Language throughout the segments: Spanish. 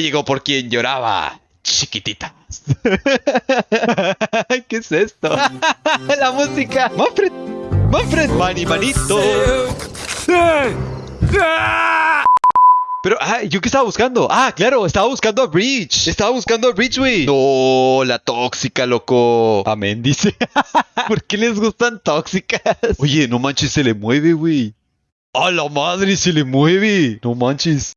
llegó por quien lloraba. Chiquititas. ¿Qué es esto? La música. Manfred. Manfred. Mani manito. Pero, ah, ¿yo qué estaba buscando? Ah, claro, estaba buscando a Breach. Estaba buscando a Breach, güey. No, la tóxica, loco. Amén, dice. ¿Por qué les gustan tóxicas? Oye, no manches, se le mueve, güey. ¡A la madre, se le mueve! No manches.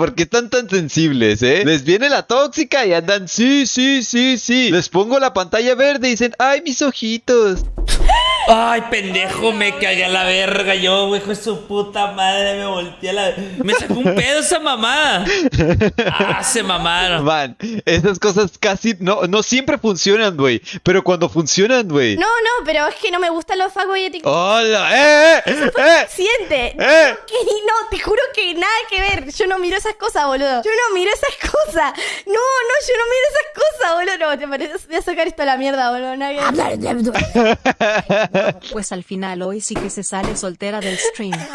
¿Por qué están tan sensibles, eh? Les viene la tóxica y andan, sí, sí, sí, sí. Les pongo la pantalla verde y dicen, ¡ay, mis ojitos! Ay, pendejo, me cagué a la verga. Yo, hijo de su puta madre, me volteé a la. Me sacó un pedo esa mamada. Ah, se mamaron. Man, esas cosas casi no, no siempre funcionan, güey. Pero cuando funcionan, güey. No, no, pero es que no me gustan los etiquetas. ¡Hola! ¡Eh, eh! ¡Eh! Siente. ¡Eh! Que no, te juro que nada que ver. Yo no miro esas cosas, boludo. Yo no miro esas cosas. No, no, yo no miro esas cosas, boludo. No, te parece. Voy a sacar esto a la mierda, boludo. Ver. Pues al final hoy sí que se sale soltera del stream.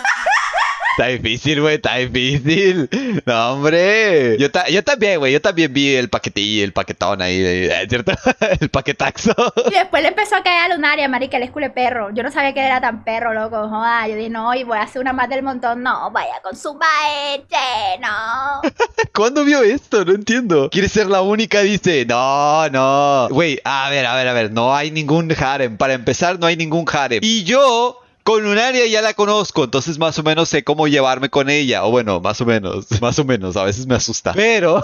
Está difícil, güey, está difícil. No, hombre. Yo, ta- yo también, güey, yo también vi el paquetillo, el paquetón ahí, eh, ¿cierto? el paquetaxo. Y después le empezó a caer a Lunaria, marica, el escule perro. Yo no sabía que era tan perro, loco. Joda, yo dije, no, y voy a hacer una más del montón. No, vaya con su maete, no. ¿Cuándo vio esto? No entiendo. Quiere ser la única, dice. No, no. Güey, a ver, a ver, a ver. No hay ningún harem. Para empezar, no hay ningún harem. Y yo. Con Lunaria ya la conozco, entonces más o menos sé cómo llevarme con ella. O bueno, más o menos, más o menos, a veces me asusta. Pero,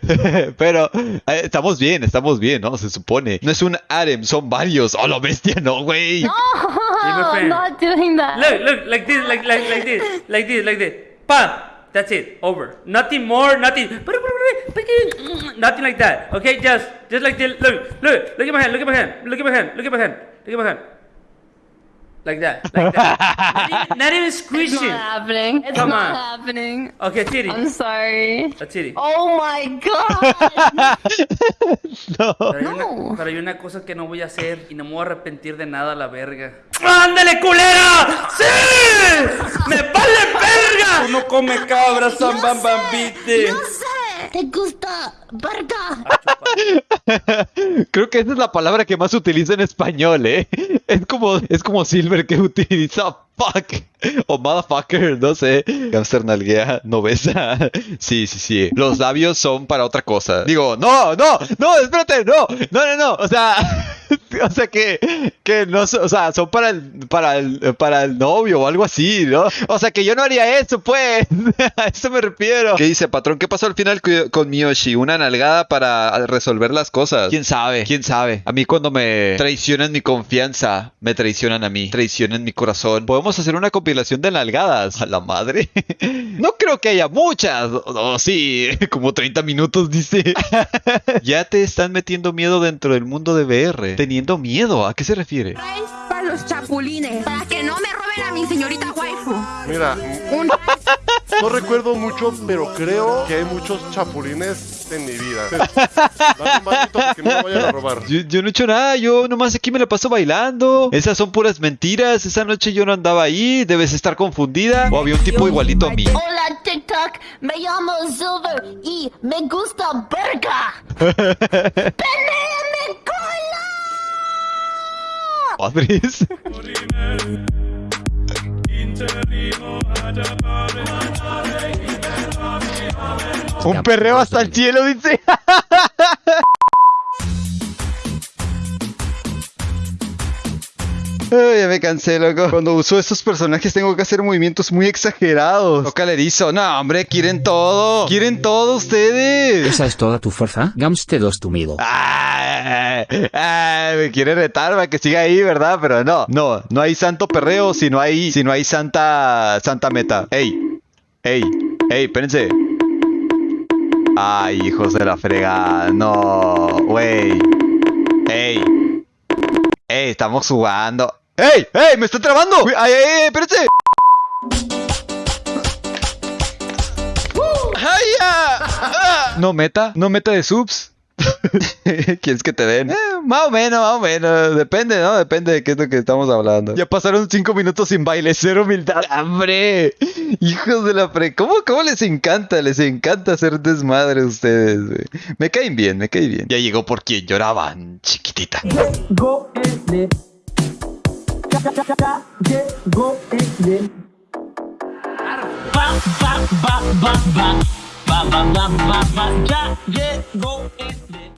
pero, eh, estamos bien, estamos bien, ¿no? Se supone. No es un harem, son varios. Oh, la bestia, no, güey. my friend. not doing that. Look, look, like this, like, like, like this, like this, like this. Bam! That's it. Over. Nothing more. Nothing. Nothing like that. Okay, just, just like this. Look, look, look at my hand. Look at my hand. Look at my hand. Look at my hand. Look at my hand. Like that. Like that. not, even, not even squishing. happening. It's Come not on. happening. Okay, titty. I'm sorry. A titty. Oh my god. No. Pero hay, una, pero hay una cosa que no voy a hacer y no me voy a arrepentir de nada, la verga. ¡Ándale, culera! ¡Sí! ¡Me vale verga! Uno come cabra, San Bam Bambite. ¿Te gusta verga? Creo que esa es la palabra que más utiliza en español, ¿eh? Es como, es como Silver que utiliza fuck o motherfucker, no sé. Hamster nalguea, no besa. Sí, sí, sí. Los labios son para otra cosa. Digo, no, no, no, espérate, no, no, no, no. O sea, o sea que, que no, o sea, son para el, para el, para el novio o algo así, ¿no? O sea que yo no haría eso, pues. A eso me refiero. ¿Qué dice, patrón? ¿Qué pasó al final con Miyoshi? Una nalgada para resolver las cosas. ¿Quién sabe? ¿Quién sabe? A mí cuando me traicionan mi confianza, me traicionan a mí. Traicionan mi corazón. Podemos hacer una compilación de nalgadas. A la madre. No creo que haya muchas. O sí, como 30 minutos dice. Ya te están metiendo miedo dentro del mundo de VR. Teniendo miedo, ¿a qué se refiere? Para los chapulines, para que no me roben a mi señorita waifu. Mira, Un no recuerdo mucho, pero creo que hay muchos chapulines en mi vida. Dame un bañito porque no me vayan a robar. Yo, yo no he hecho nada, yo nomás aquí me la paso bailando. Esas son puras mentiras. Esa noche yo no andaba ahí. Debes estar confundida. O había un tipo igualito a mí. Hola TikTok, me llamo Silver y me gusta verga. Un perreo hasta el cielo, dice. Ay, ya me cansé, loco. Cuando uso estos personajes tengo que hacer movimientos muy exagerados. Toca el erizo. No, hombre, quieren todo. Quieren todo ustedes. ¿Esa es toda tu fuerza? Gamste dos tu miedo. Me quiere retar para que siga ahí, ¿verdad? Pero no, no, no hay santo perreo si no hay, si no hay santa, santa meta. Ey, ey, ey, espérense. Ay, hijos de la fregada, no, wey. Ey, ey, estamos jugando. ¡Ey! ¡Ey! ¡Me está trabando! ¡Ay, ay, ay! ¡Espérense! ¡Ay, ya! Ah. No meta, no meta de subs. ¿Quieres que te den? Eh, más o menos, más o menos. Depende, ¿no? Depende de qué es lo que estamos hablando. Ya pasaron cinco minutos sin baile, cero humildad. ¡Hombre! Hijos de la pre... ¿Cómo, ¿Cómo les encanta? Les encanta hacer desmadre a ustedes, güey. Me caen bien, me caen bien. Ya llegó por quien lloraban, chiquitita. Llegó el Ya, ya, ya, ya, llegó el Ba, ba, ba, ba, ba. Ba, ba, ba, ba, ba. Ya llegó el